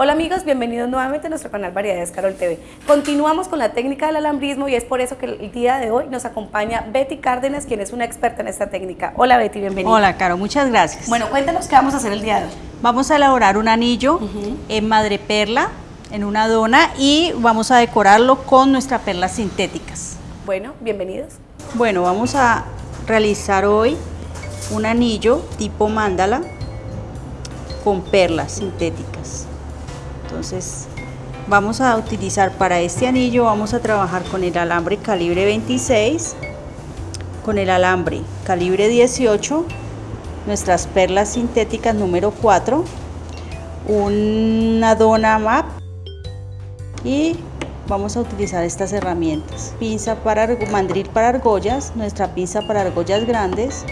Hola amigos, bienvenidos nuevamente a nuestro canal Variedades Carol TV. Continuamos con la técnica del alambrismo y es por eso que el día de hoy nos acompaña Betty Cárdenas, quien es una experta en esta técnica. Hola Betty, bienvenida. Hola Caro, muchas gracias. Bueno, cuéntanos qué vamos a hacer el día de hoy. Vamos a elaborar un anillo en madreperla, en una dona y vamos a decorarlo con nuestras perlas sintéticas. Bueno, bienvenidos. Bueno, vamos a realizar hoy un anillo tipo mándala con perlas sintéticas. Entonces vamos a utilizar para este anillo, vamos a trabajar con el alambre calibre 26, con el alambre calibre 18, nuestras perlas sintéticas número 4, una dona map y vamos a utilizar estas herramientas. Pinza para mandril para argollas, nuestra pinza para argollas grandes,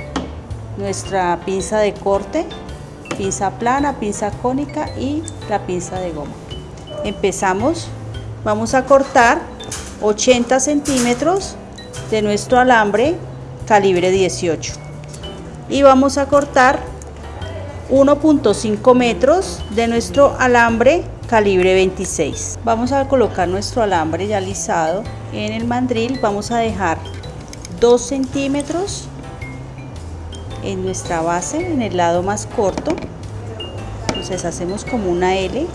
nuestra pinza de corte pinza plana, pinza cónica y la pinza de goma. Empezamos, vamos a cortar 80 centímetros de nuestro alambre calibre 18 y vamos a cortar 1.5 metros de nuestro alambre calibre 26 vamos a colocar nuestro alambre ya alisado en el mandril. Vamos a dejar 2 centímetros en nuestra base en el lado más corto entonces hacemos como una L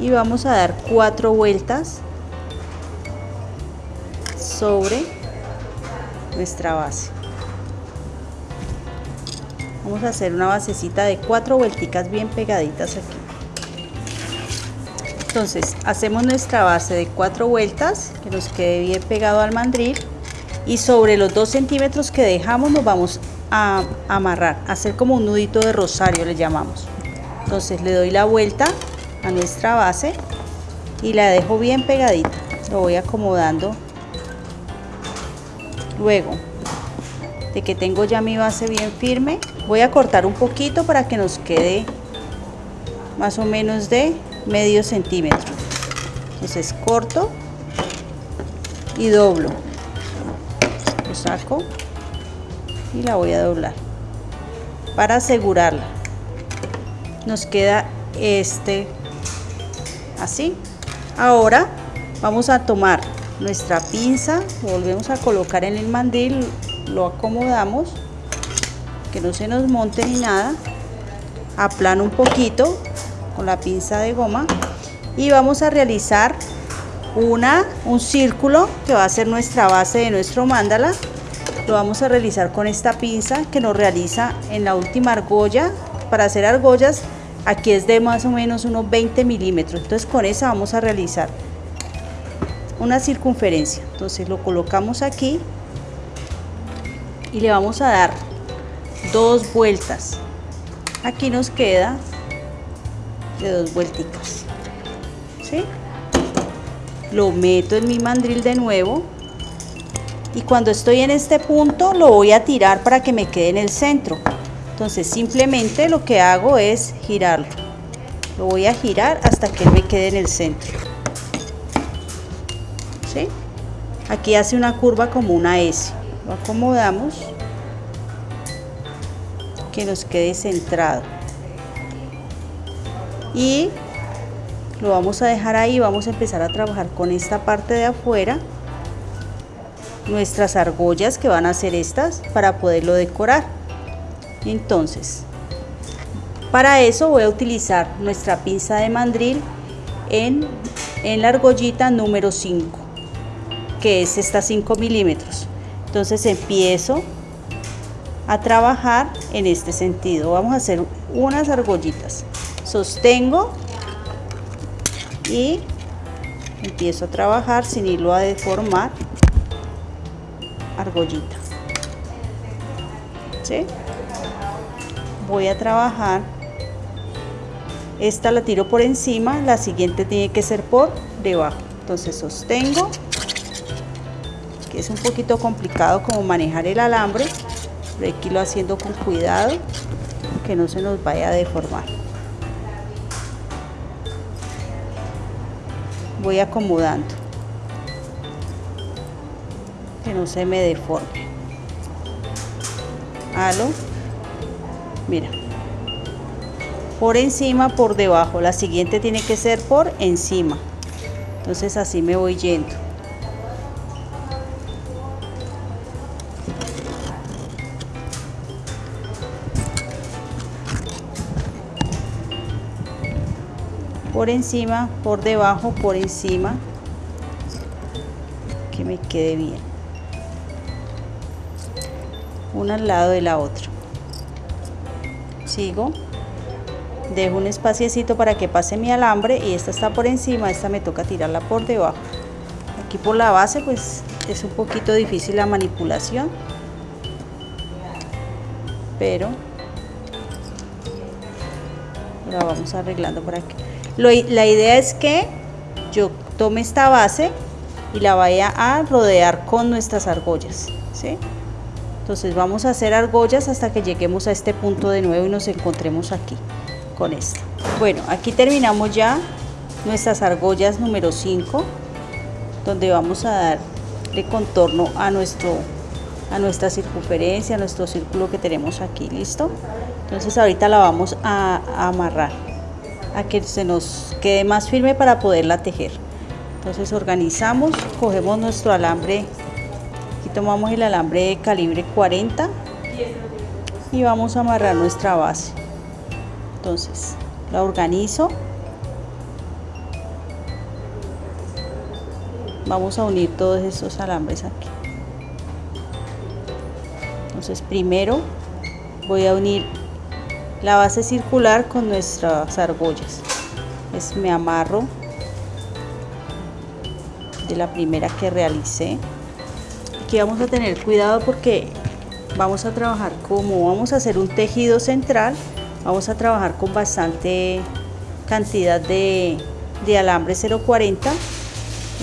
y vamos a dar cuatro vueltas sobre nuestra base vamos a hacer una basecita de cuatro vuelticas bien pegaditas aquí entonces hacemos nuestra base de cuatro vueltas que nos quede bien pegado al mandril y sobre los dos centímetros que dejamos nos vamos a amarrar, hacer como un nudito de rosario le llamamos. Entonces le doy la vuelta a nuestra base y la dejo bien pegadita. Lo voy acomodando. Luego de que tengo ya mi base bien firme, voy a cortar un poquito para que nos quede más o menos de medio centímetro. Entonces corto y doblo. Lo saco y la voy a doblar para asegurarla nos queda este así. Ahora vamos a tomar nuestra pinza volvemos a colocar en el mandil lo acomodamos que no se nos monte ni nada. Aplano un poquito con la pinza de goma y vamos a realizar una un círculo que va a ser nuestra base de nuestro mandala lo vamos a realizar con esta pinza que nos realiza en la última argolla para hacer argollas aquí es de más o menos unos 20 milímetros. Entonces con esa vamos a realizar una circunferencia. Entonces lo colocamos aquí y le vamos a dar dos vueltas. Aquí nos queda de dos vuelticas ¿sí? lo meto en mi mandril de nuevo y cuando estoy en este punto lo voy a tirar para que me quede en el centro entonces simplemente lo que hago es girarlo. Lo voy a girar hasta que me quede en el centro. ¿Sí? aquí hace una curva como una S. Lo acomodamos. Que nos quede centrado. Y lo vamos a dejar ahí. Vamos a empezar a trabajar con esta parte de afuera. Nuestras argollas que van a ser estas para poderlo decorar entonces para eso voy a utilizar nuestra pinza de mandril en, en la argollita número 5 que es esta 5 milímetros. Entonces empiezo a trabajar en este sentido. Vamos a hacer unas argollitas. Sostengo y empiezo a trabajar sin irlo a deformar argollita Voy a trabajar. Esta la tiro por encima la siguiente tiene que ser por debajo. Entonces sostengo que es un poquito complicado como manejar el alambre pero hay que irlo haciendo con cuidado que no se nos vaya a deformar. Voy acomodando que no se me deforme mira por encima, por debajo. La siguiente tiene que ser por encima. Entonces así me voy yendo. por encima, por debajo, por encima, que me quede bien. Una al lado de la otra. Sigo, dejo un espaciecito para que pase mi alambre y esta está por encima, esta me toca tirarla por debajo. Aquí por la base pues es un poquito difícil la manipulación, pero la vamos arreglando por aquí la idea es que yo tome esta base y la vaya a rodear con nuestras argollas. ¿sí? Entonces vamos a hacer argollas hasta que lleguemos a este punto de nuevo y nos encontremos aquí con esta. Bueno, aquí terminamos ya nuestras argollas número 5, donde vamos a darle contorno a, nuestro, a nuestra circunferencia, a nuestro círculo que tenemos aquí, ¿listo? Entonces ahorita la vamos a amarrar a que se nos quede más firme para poderla tejer. Entonces organizamos, cogemos nuestro alambre, tomamos el alambre de calibre 40 y vamos a amarrar nuestra base. Entonces la organizo. Vamos a unir todos estos alambres aquí. Entonces primero voy a unir la base circular con nuestras argollas es me amarro de la primera que realicé aquí vamos a tener cuidado porque vamos a trabajar como vamos a hacer un tejido central vamos a trabajar con bastante cantidad de, alambre 040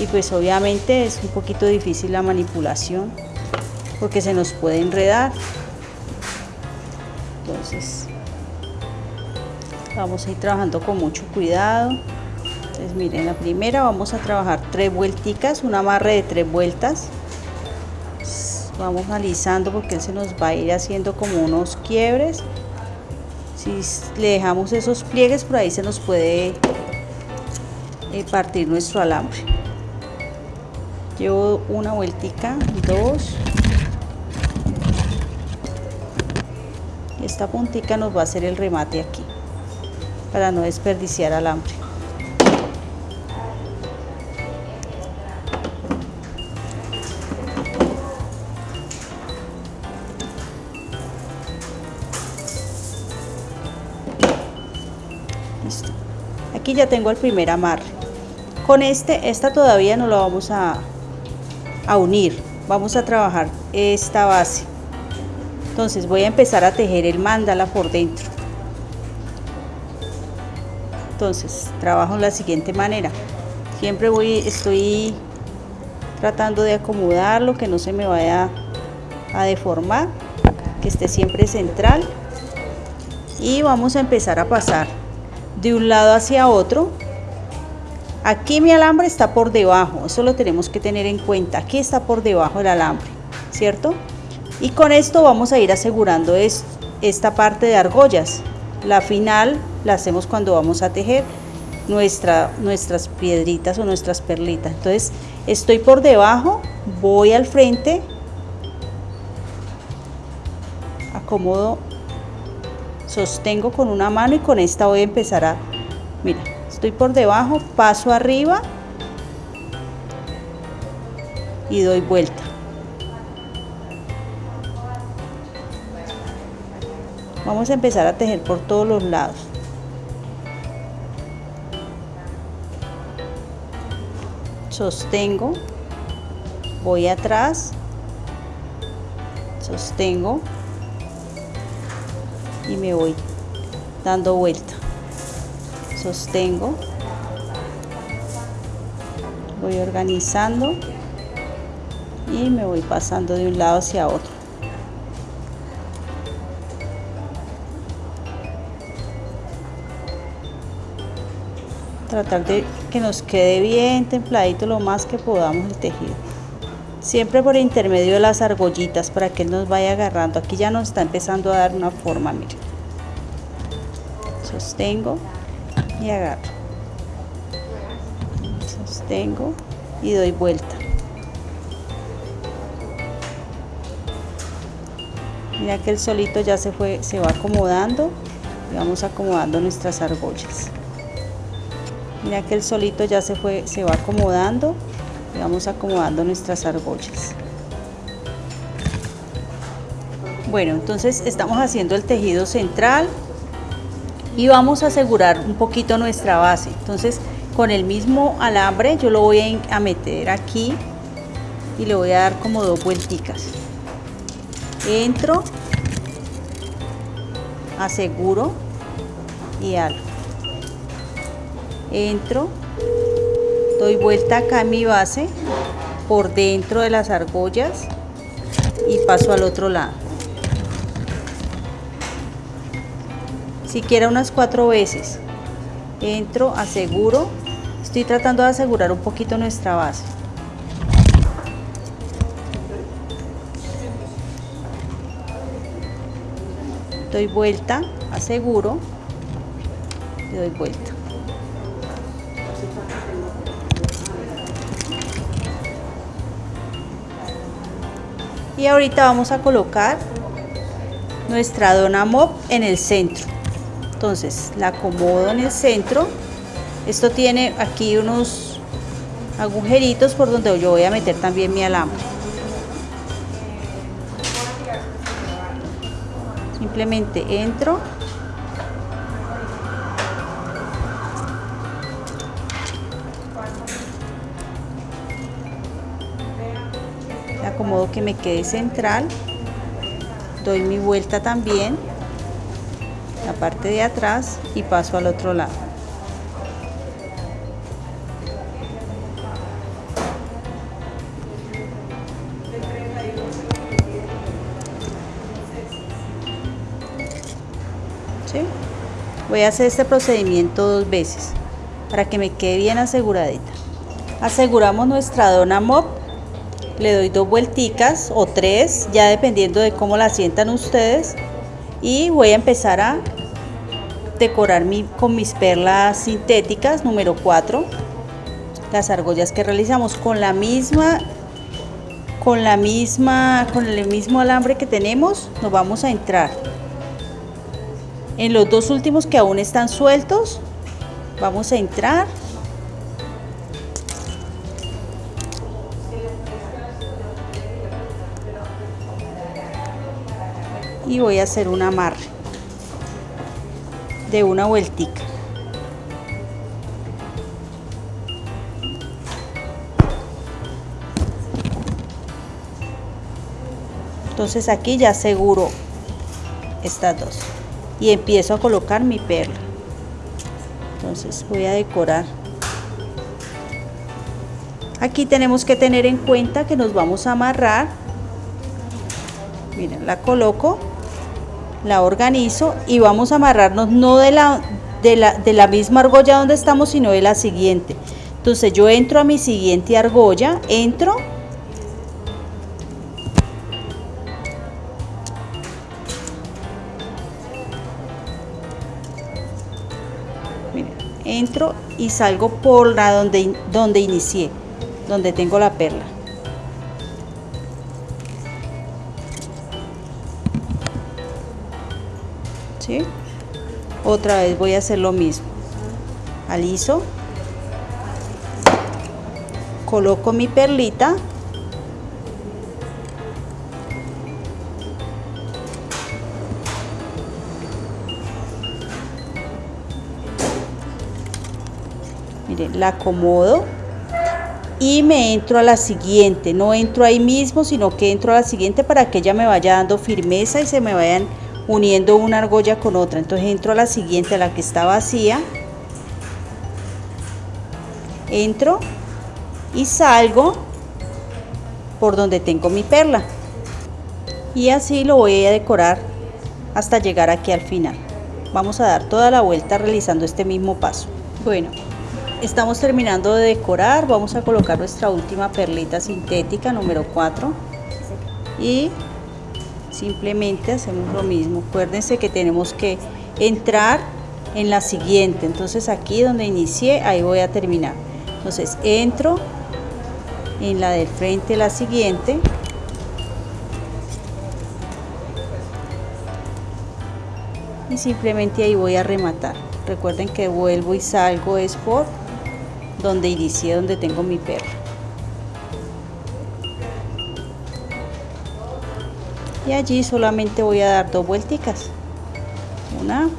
y pues obviamente es un poquito difícil la manipulación porque se nos puede enredar. Entonces vamos a ir trabajando con mucho cuidado. Entonces miren la primera vamos a trabajar tres vuelticas un amarre de tres vueltas vamos alisando porque él se nos va a ir haciendo como unos quiebres. Si le dejamos esos pliegues por ahí se nos puede eh, partir nuestro alambre. Llevo una vueltica dos. Esta puntica nos va a hacer el remate aquí para no desperdiciar alambre. Ya tengo el primer amarre. Con este, esta todavía no lo vamos a, a unir. Vamos a trabajar esta base. Entonces voy a empezar a tejer el mandala por dentro. Entonces, trabajo de la siguiente manera. Siempre voy, estoy tratando de acomodarlo, que no se me vaya a deformar, que esté siempre central. Y vamos a empezar a pasar de un lado hacia otro. Aquí mi alambre está por debajo, eso lo tenemos que tener en cuenta. Aquí está por debajo el alambre, ¿cierto? Y con esto vamos a ir asegurando esta parte de argollas. La final la hacemos cuando vamos a tejer nuestra, nuestras piedritas o nuestras perlitas. Entonces estoy por debajo, voy al frente, acomodo, sostengo con una mano y con esta voy a empezar a, mira, estoy por debajo, paso arriba y doy vuelta. Vamos a empezar a tejer por todos los lados. Sostengo, voy atrás, sostengo y me voy dando vuelta. Sostengo, voy organizando y me voy pasando de un lado hacia otro. tratar de que nos quede bien templadito lo más que podamos el tejido siempre por intermedio de las argollitas para que él nos vaya agarrando. Aquí ya nos está empezando a dar una forma miren sostengo y agarro. Sostengo y doy vuelta. Mira que el solito ya se fue se va acomodando y vamos acomodando nuestras argollas. Mira que el solito ya se fue se va acomodando vamos acomodando nuestras argollas. Bueno entonces estamos haciendo el tejido central y vamos a asegurar un poquito nuestra base. Entonces con el mismo alambre yo lo voy a meter aquí y le voy a dar como dos vuelticas. Entro aseguro y algo. Entro doy vuelta acá a mi base por dentro de las argollas y paso al otro lado. Siquiera unas cuatro veces. Entro aseguro estoy tratando de asegurar un poquito nuestra base. Doy vuelta aseguro y doy vuelta y ahorita vamos a colocar nuestra dona mop en el centro. Entonces la acomodo en el centro. Esto tiene aquí unos agujeritos por donde yo voy a meter también mi alambre. Simplemente entro que me quede central. Doy mi vuelta también la parte de atrás y paso al otro lado. ¿Sí? voy a hacer este procedimiento dos veces para que me quede bien aseguradita. Aseguramos nuestra dona mop le doy dos vuelticas o tres ya dependiendo de cómo la sientan ustedes. Y voy a empezar a decorar mi, con mis perlas sintéticas número 4 las argollas que realizamos con la misma con la misma con el mismo alambre que tenemos nos vamos a entrar. En los dos últimos que aún están sueltos vamos a entrar y voy a hacer un amarre de una vueltica. Entonces aquí ya aseguro estas dos y empiezo a colocar mi perla. Entonces voy a decorar. Aquí tenemos que tener en cuenta que nos vamos a amarrar. Miren la coloco la organizo y vamos a amarrarnos no de la, de la, de la misma argolla donde estamos, sino de la siguiente. Entonces yo entro a mi siguiente argolla, entro, entro y salgo por la donde, donde inicié, donde tengo la perla. Otra vez voy a hacer lo mismo. Aliso coloco mi perlita. Miren la acomodo y me entro a la siguiente. No entro ahí mismo sino que entro a la siguiente para que ella me vaya dando firmeza y se me vayan uniendo una argolla con otra. Entonces entro a la siguiente a la que está vacía. Entro y salgo por donde tengo mi perla. Y así lo voy a decorar hasta llegar aquí al final. Vamos a dar toda la vuelta realizando este mismo paso. Bueno estamos terminando de decorar. Vamos a colocar nuestra última perlita sintética número 4 y simplemente hacemos lo mismo acuérdense que tenemos que entrar en la siguiente. Entonces aquí donde inicié, ahí voy a terminar. Entonces entro en la del frente, la siguiente. Y simplemente ahí voy a rematar. Recuerden que vuelvo y salgo es por donde inicié, donde tengo mi perro. Y allí solamente voy a dar dos vuelticas. Una.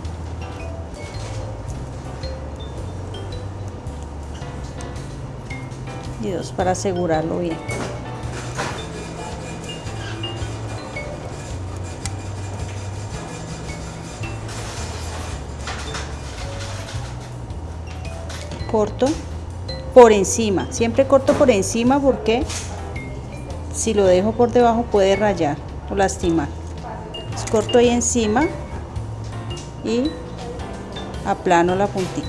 Y dos para asegurarlo bien. corto por encima siempre corto por encima porque si lo dejo por debajo puede rayar o lastimar. Corto ahí encima y aplano la puntica.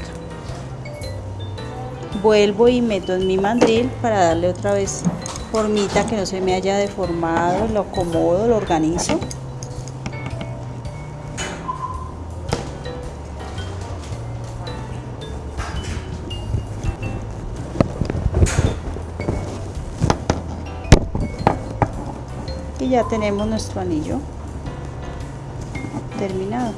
Vuelvo y meto en mi mandril para darle otra vez formita que no se me haya deformado lo acomodo, lo organizo y ya tenemos nuestro anillo terminado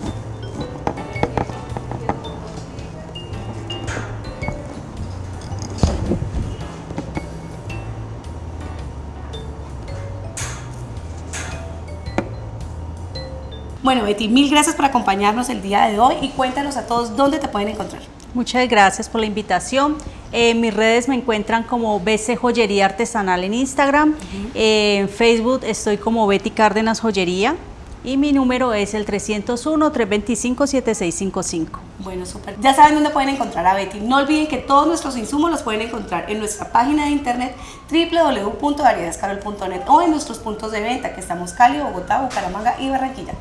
Bueno, Betty, mil gracias por acompañarnos el día de hoy y cuéntanos a todos dónde te pueden encontrar. Muchas gracias por la invitación. En mis redes me encuentran como BC Joyería Artesanal en Instagram. en Facebook estoy como Betty Cárdenas Joyería. Y mi número es el 301-325-7655. Bueno, súper. Ya saben dónde pueden encontrar a Betty. No olviden que todos nuestros insumos los pueden encontrar en nuestra página de internet www.variedascarol.net o en nuestros puntos de venta que estamos Cali, Bogotá, Bucaramanga y Barranquilla.